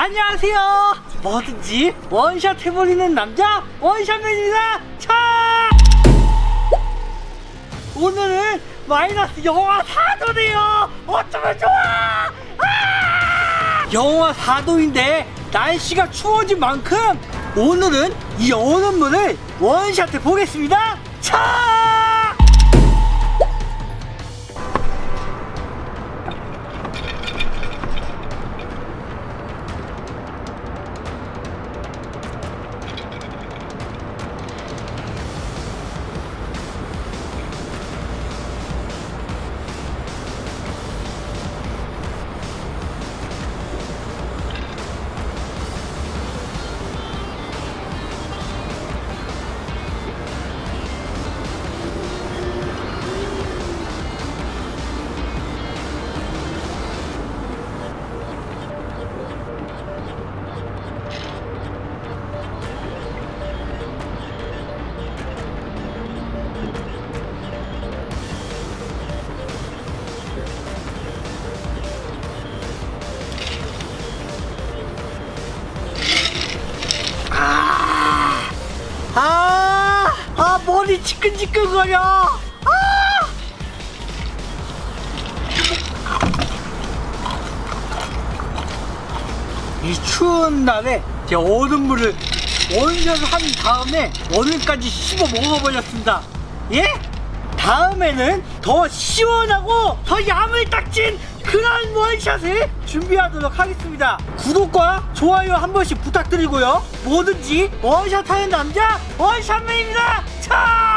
안녕하세요. 뭐든지 원샷 해버리는 남자 원샷맨입니다. 차! 오늘은 마이너스 영하 4도네요. 어쩌면 좋아! 아! 영하 4도인데 날씨가 추워진 만큼 오늘은 이 얼음물을 원샷 해 보겠습니다. 차! 아, 아 머리 지끈지끈거려. 아! 이 추운 날에 제 얼음물을 원샷을 한 다음에 오늘까지 씹어 먹어버렸습니다. 예? 다음에는 더 시원하고 더 야물딱진 그런 원샷을 준비하도록 하겠습니다. 구독과 좋아요 한 번씩 부탁드리고요. 뭐든지 원샷하는 남자 원샷맨입니다. 차!